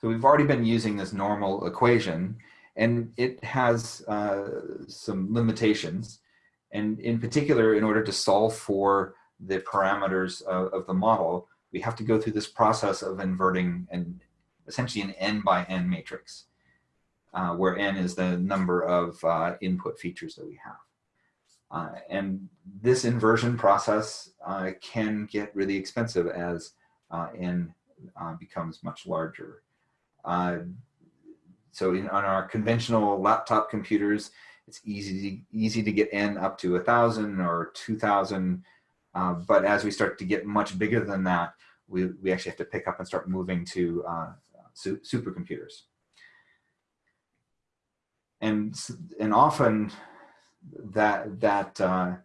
So we've already been using this normal equation and it has uh, some limitations. And in particular, in order to solve for the parameters of, of, the model, we have to go through this process of inverting and essentially an n by n matrix, uh, where n is the number of uh, input features that we have. Uh, and this inversion process uh, can get really expensive as uh, n becomes much larger. Uh, so in, on our conventional laptop computers, it's easy easy to get n up to a thousand or two thousand. Uh, but as we start to get much bigger than that, we, we actually have to pick up and start moving to su supercomputers. And, and often that that uh,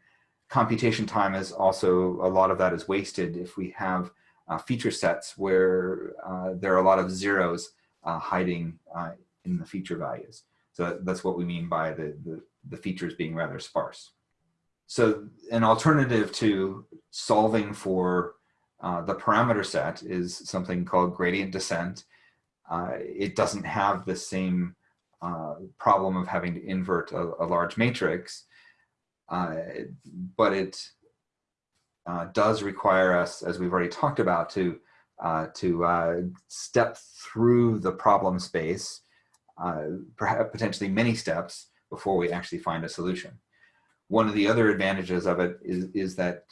computation time is also a lot of that is wasted if we have uh, feature sets where uh, there are a lot of zeros uh, hiding uh, in the feature values. So that's what we mean by the, the, the features being rather sparse. So an alternative to solving for uh, the parameter set is something called gradient descent. it doesn't have the same uh, problem of having to invert a, a large matrix, uh, but it uh, does require us, as we've already talked about, to uh, to uh, step through the problem space, perhaps potentially many steps before we actually find a solution. One of the other advantages of it is, is that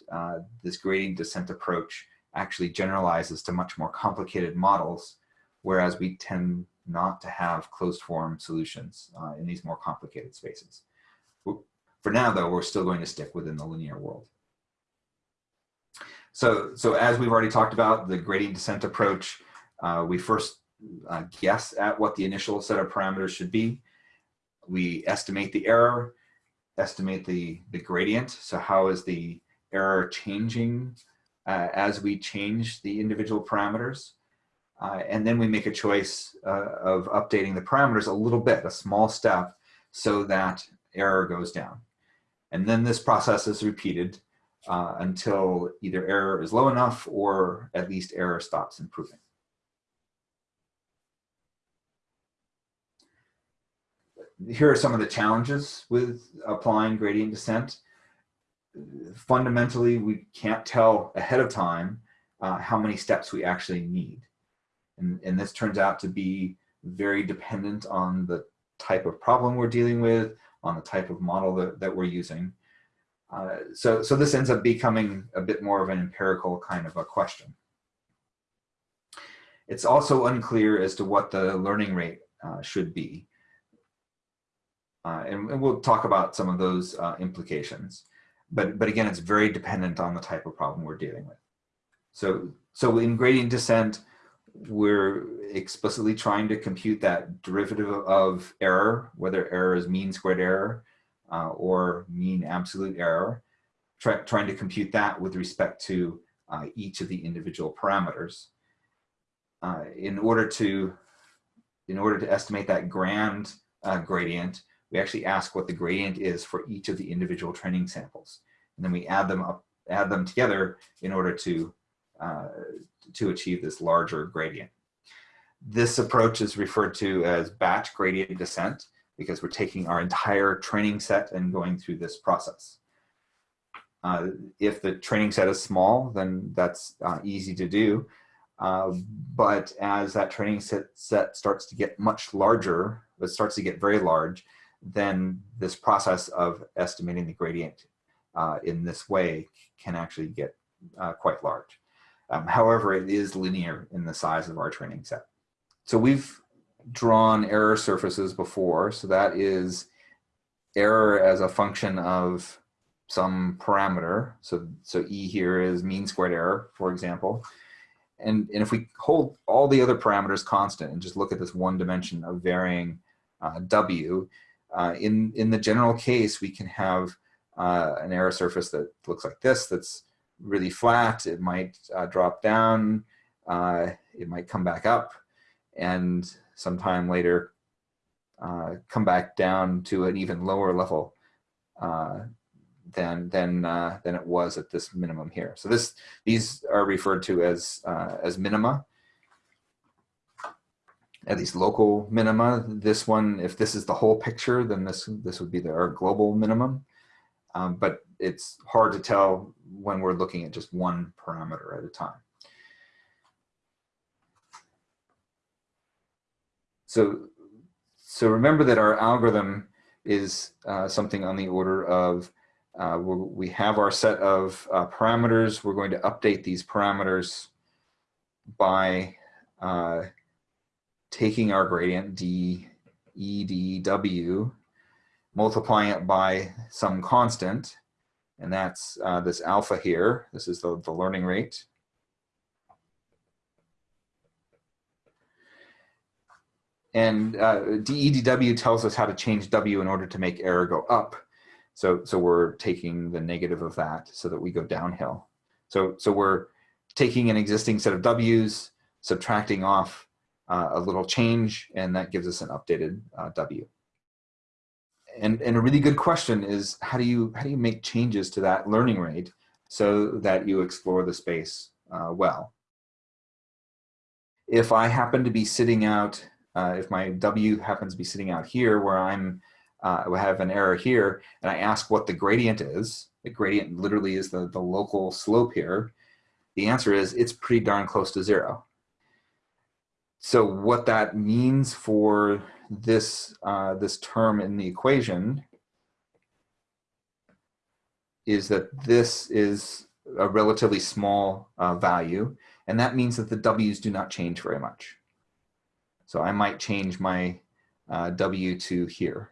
this gradient descent approach actually generalizes to much more complicated models, whereas we tend not to have closed form solutions uh, in these more complicated spaces. For now, though, we're still going to stick within the linear world. So, so as we've already talked about, the gradient descent approach, uh, we first uh, guess at what the initial set of parameters should be. We estimate the error, estimate the, the gradient. So how is the error changing uh, as we change the individual parameters? Uh, and then we make a choice uh, of updating the parameters a little bit, a small step, so that error goes down. And then this process is repeated uh, until either error is low enough or at least error stops improving. Here are some of the challenges with applying gradient descent. Fundamentally, we can't tell ahead of time uh, how many steps we actually need. And, and this turns out to be very dependent on the type of problem we're dealing with, on the type of model that, that we're using. Uh, so, so this ends up becoming a bit more of an empirical kind of a question. It's also unclear as to what the learning rate uh, should be. Uh, and, and, we'll talk about some of those uh, implications. But, but again, it's very dependent on the type of problem we're dealing with. So, so in gradient descent, we're explicitly trying to compute that derivative of error, whether error is mean squared error uh, or mean absolute error, try, trying to compute that with respect to uh, each of the individual parameters. Uh, in order to in order to estimate that grand uh, gradient, we actually ask what the gradient is for each of the individual training samples. And then we add them up, add them together in order to uh, to achieve this larger gradient. This approach is referred to as batch gradient descent because we're taking our entire training set and going through this process. Uh, if the training set is small, then that's uh, easy to do. Uh, but as that training set, set starts to get much larger, it starts to get very large, then this process of estimating the gradient uh, in this way can actually get uh, quite large. Um, however, it is linear in the size of our training set. So we've drawn error surfaces before. So that is error as a function of some parameter. So, so E here is mean squared error, for example. And, and if we hold all the other parameters constant and just look at this one dimension of varying uh, W, uh, in, in the general case, we can have uh, an error surface that looks like this, that's really flat, it might uh, drop down, uh, it might come back up, and sometime later uh, come back down to an even lower level uh, than than uh, than it was at this minimum here. So this these are referred to as uh, as minima. at least local minima. This one, if this is the whole picture, then this, this would be the, our global minimum. Um, but it's hard to tell when we're looking at just one parameter at a time. So, so remember that our algorithm is uh, something on the order of uh, we have our set of uh, parameters. We're going to update these parameters by uh, taking our gradient d e d w, multiplying it by some constant, and that's uh, this alpha here. This is the, the learning rate. And uh, DEDW tells us how to change W in order to make error go up. So, so we're taking the negative of that so that we go downhill. So, so we're taking an existing set of W's, subtracting off uh, a little change, and that gives us an updated uh, W. And, and a really good question is how do you how do you make changes to that learning rate so that you explore the space uh, well? If I happen to be sitting out, uh, if my W happens to be sitting out here where I'm uh, I have an error here, and I ask what the gradient is, the gradient literally is the, the local slope here, the answer is it's pretty darn close to zero. So what that means for this, uh, this term in the equation is that this is a relatively small uh, value, and that means that the W's do not change very much. So I might change my uh, W to here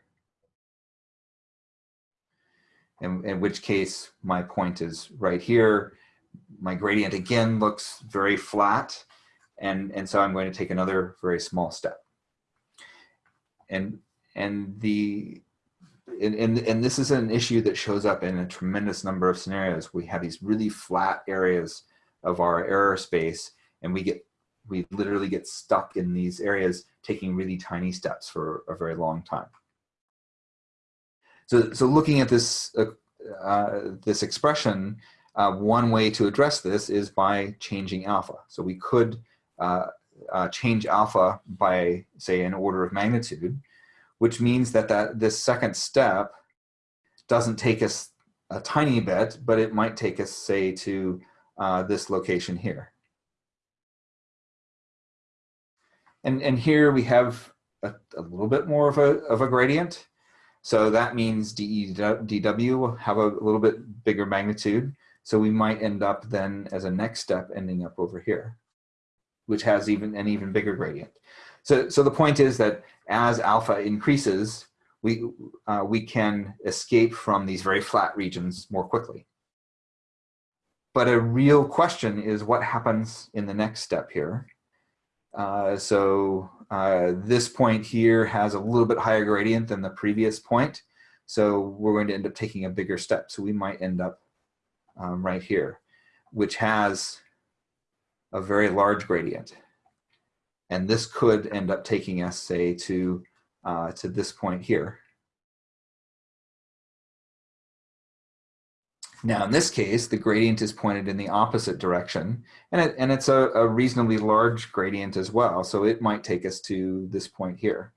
in, in which case my point is right here. My gradient again looks very flat, and, and so I'm going to take another very small step. And, and, the, and, and, and this is an issue that shows up in a tremendous number of scenarios. We have these really flat areas of our error space, and we get we literally get stuck in these areas taking really tiny steps for a very long time. So, so looking at this, uh, uh, this expression, uh, one way to address this is by changing alpha. So we could uh, uh, change alpha by, say, an order of magnitude, which means that, that this second step doesn't take us a tiny bit, but it might take us, say, to uh, this location here. And, and here we have a, a little bit more of a, of a gradient. So that means DEDW will have a little bit bigger magnitude. So we might end up then as a next step ending up over here, which has even an even bigger gradient. So, so the point is that as alpha increases, we, uh, we can escape from these very flat regions more quickly. But a real question is what happens in the next step here. Uh, so uh, this point here has a little bit higher gradient than the previous point. So we're going to end up taking a bigger step. So we might end up um, right here, which has a very large gradient. And this could end up taking us, say, to, uh, to this point here. Now, in this case, the gradient is pointed in the opposite direction, and, it, and it's a, a reasonably large gradient as well, so it might take us to this point here.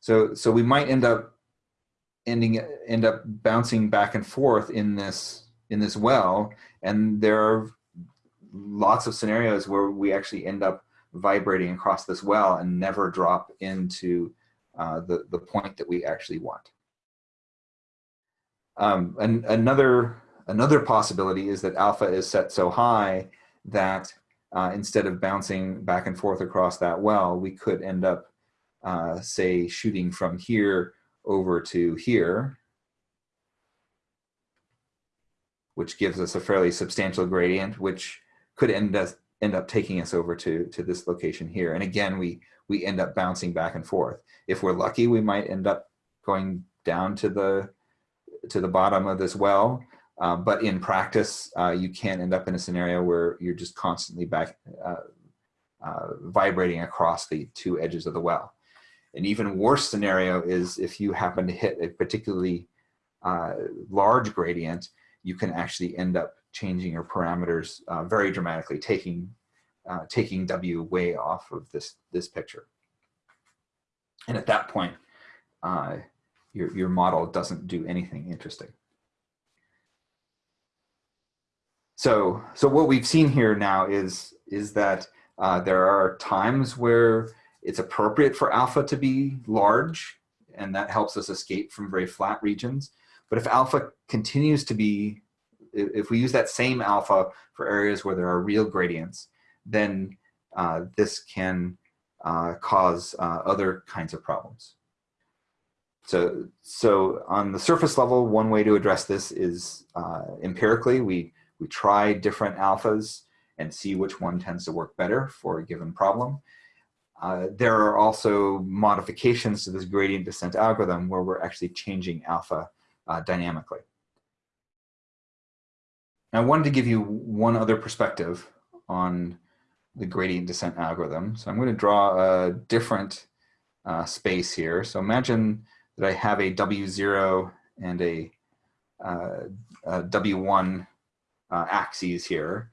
So, so we might end up ending end up bouncing back and forth in this in this well, and there are lots of scenarios where we actually end up vibrating across this well and never drop into uh, the the point that we actually want. Um, and another, another possibility is that alpha is set so high that uh, instead of bouncing back and forth across that well, we could end up, uh, say, shooting from here over to here, which gives us a fairly substantial gradient, which could end up, end up taking us over to, to this location here. And again, we, we end up bouncing back and forth. If we're lucky, we might end up going down to the to the bottom of this well. Uh, but in practice, uh, you can't end up in a scenario where you're just constantly back uh, uh, vibrating across the two edges of the well. An even worse scenario is if you happen to hit a particularly large gradient, you can actually end up changing your parameters very dramatically, taking uh, taking W way off of this, this picture. And at that point, uh, your, your model doesn't do anything interesting. So, so what we've seen here now is, is that uh, there are times where it's appropriate for alpha to be large, and that helps us escape from very flat regions. But if alpha continues to be, if we use that same alpha for areas where there are real gradients, then uh, this can uh, cause uh, other kinds of problems. So, so on the surface level, one way to address this is uh, empirically. We, we try different alphas and see which one tends to work better for a given problem. Uh, there are also modifications to this gradient descent algorithm where we're actually changing alpha uh, dynamically. I wanted to give you one other perspective on the gradient descent algorithm. So I'm going to draw a different uh, space here. So imagine that I have a W0 and a uh, a W1 uh, axes here.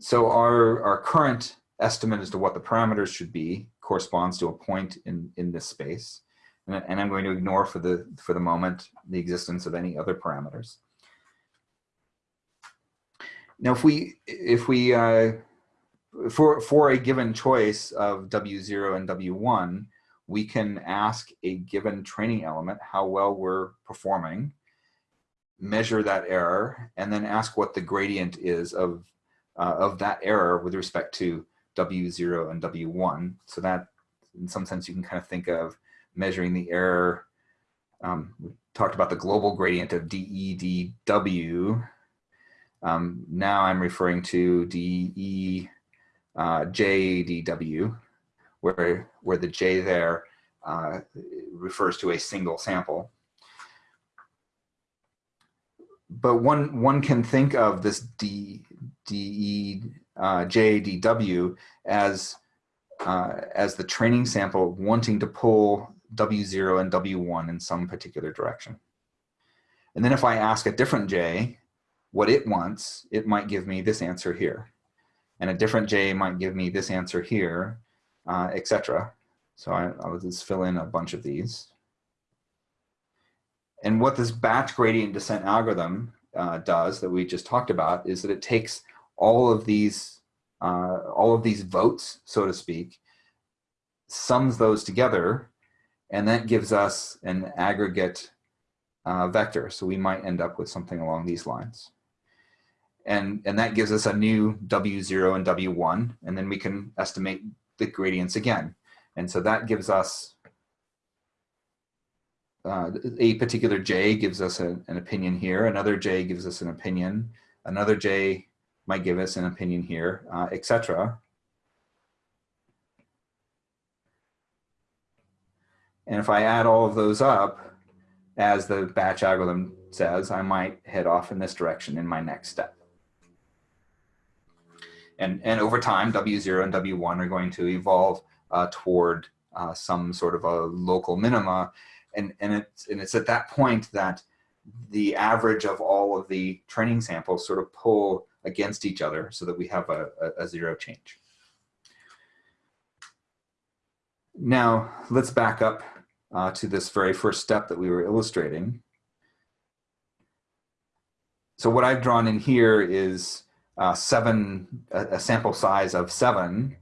So our, our current estimate as to what the parameters should be corresponds to a point in, in this space. And, and I'm going to ignore for the, for the moment the existence of any other parameters. Now, if we, if we uh, for, for a given choice of W0 and W1, we can ask a given training element how well we're performing, measure that error, and then ask what the gradient is of, uh, of that error with respect to W0 and W1. So that, in some sense, you can kind of think of measuring the error. Um, we talked about the global gradient of DEDW. Um, now I'm referring to DEJDW. uh, where, where the J there uh, refers to a single sample. But one, one can think of this D, DE, uh, JDW as, uh, as the training sample wanting to pull W0 and W1 in some particular direction. And then if I ask a different J what it wants, it might give me this answer here and a different J might give me this answer here, uh, etc. So I, I'll just fill in a bunch of these. And what this batch gradient descent algorithm uh, does that we just talked about is that it takes all of these uh, all of these votes, so to speak, sums those together, and that gives us an aggregate uh, vector. So we might end up with something along these lines and, and that gives us a new W0 and W1, and then we can estimate the gradients again. And so that gives us, uh, a particular J gives us a, an opinion here, another J gives us an opinion, another J might give us an opinion here, uh, etc. And if I add all of those up, as the batch algorithm says, I might head off in this direction in my next step. And, and over time, W0 and W1 are going to evolve uh, toward uh, some sort of a local minima. And, and, it's, and it's at that point that the average of all of the training samples sort of pull against each other so that we have a, a, a zero change. Now, let's back up uh, to this very first step that we were illustrating. So what I've drawn in here is uh, seven, a, a, sample size of seven,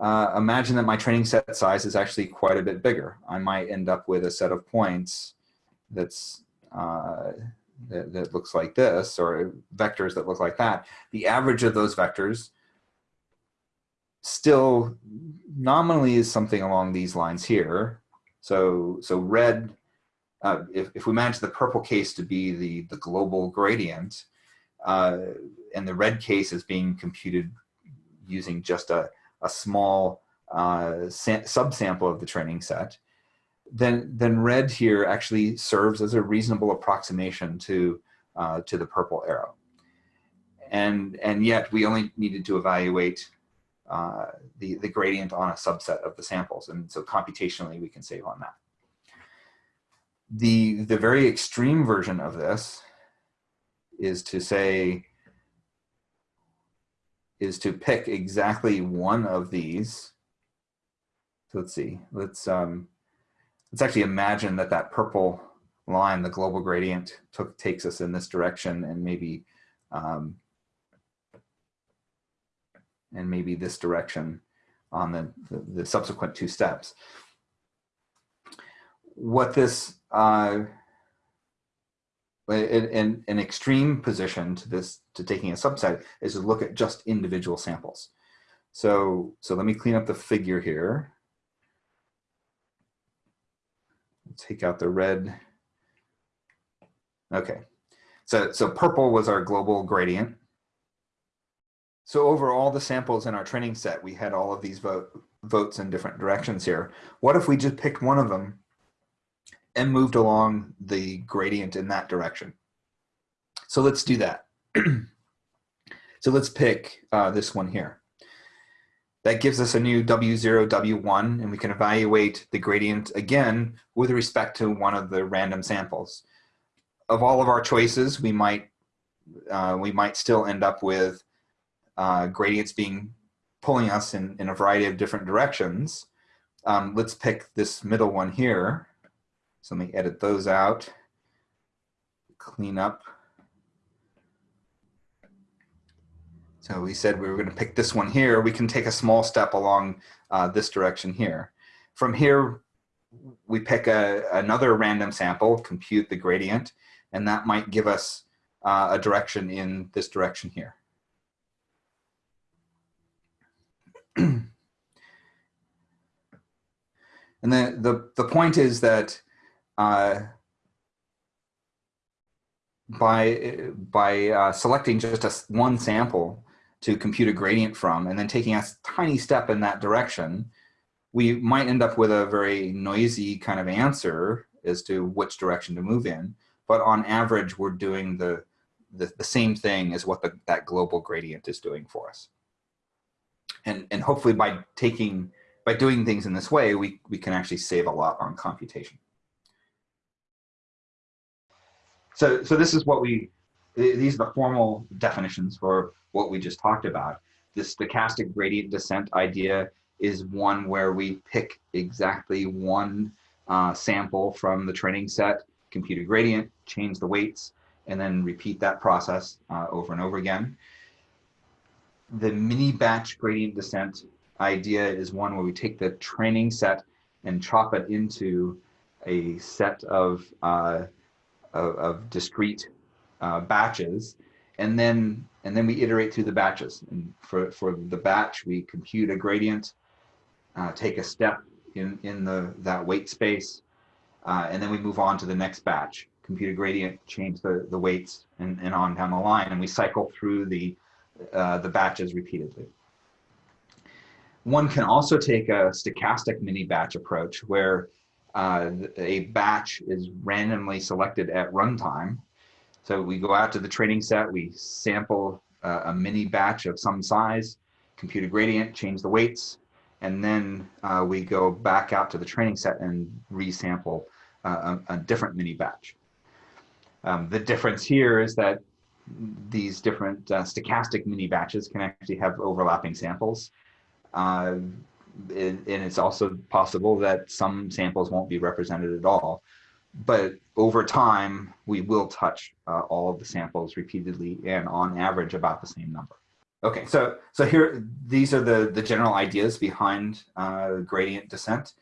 uh, imagine that my training set size is actually quite a bit bigger. I might end up with a set of points that's uh, that, that, looks like this, or vectors that look like that. The average of those vectors still nominally is something along these lines here. So, so red, uh, if, if we manage the purple case to be the, the global gradient, uh, and the red case is being computed using just a, a small uh, subsample of the training set, then, then red here actually serves as a reasonable approximation to, uh, to the purple arrow. And, and yet we only needed to evaluate uh, the, the gradient on a subset of the samples. And so computationally we can save on that. The, the very extreme version of this is to say, is to pick exactly one of these. So let's see, let's, um, let's actually imagine that that purple line, the global gradient, took, takes us in this direction and maybe, um, and maybe this direction on the, the, the subsequent two steps. What this, uh, in, an extreme position to this, to taking a subset is to look at just individual samples. So, so let me clean up the figure here. Take out the red. Okay, so, so purple was our global gradient. So over all the samples in our training set, we had all of these vote, votes in different directions here. What if we just picked one of them and moved along the gradient in that direction? So let's do that. so let's pick uh, this one here. That gives us a new W0, W1, and we can evaluate the gradient again with respect to one of the random samples. Of all of our choices, we might, uh, we might still end up with uh, gradients being pulling us in, in a variety of different directions. Um, let's pick this middle one here. So let me edit those out, clean up. So we said we were going to pick this one here. We can take a small step along uh, this direction here. From here, we pick a, another random sample, compute the gradient, and that might give us uh, a direction in this direction here. and the, the, the point is that uh, by, by uh, selecting just a, one sample to compute a gradient from and then taking a tiny step in that direction, we might end up with a very noisy kind of answer as to which direction to move in. But on average, we're doing the, the, the same thing as what the, that global gradient is doing for us and and hopefully by taking by doing things in this way, we we can actually save a lot on computation. So so this is what we these are the formal definitions for what we just talked about. The stochastic gradient descent idea is one where we pick exactly one uh, sample from the training set, compute a gradient, change the weights, and then repeat that process uh, over and over again the mini batch gradient descent idea is one where we take the training set and chop it into a set of, uh, of, of, discrete uh, batches. And then and then we iterate through the batches. And for for the batch we compute a gradient uh, take a step in in the that weight space uh, and then we move on to the next batch compute a gradient change the the weights and, and on down the line. And we cycle through the uh, the batches repeatedly. One can also take a stochastic mini batch approach where uh, a batch is randomly selected at runtime. So we go out to the training set, we sample uh, a mini batch of some size, compute a gradient, change the weights, and then uh, we go back out to the training set and resample uh, a, a, different mini batch. Um, the difference here is that these different uh, stochastic mini batches can actually have overlapping samples. And, and it's also possible that some samples won't be represented at all. But over time, we will touch uh, all of the samples repeatedly and on average about the same number. Okay, so so here, these are the, the general ideas behind uh, gradient descent.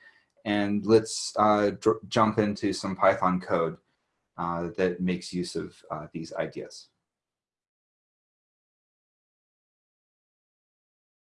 And let's uh, jump into some Python code uh, that makes use of uh, these ideas.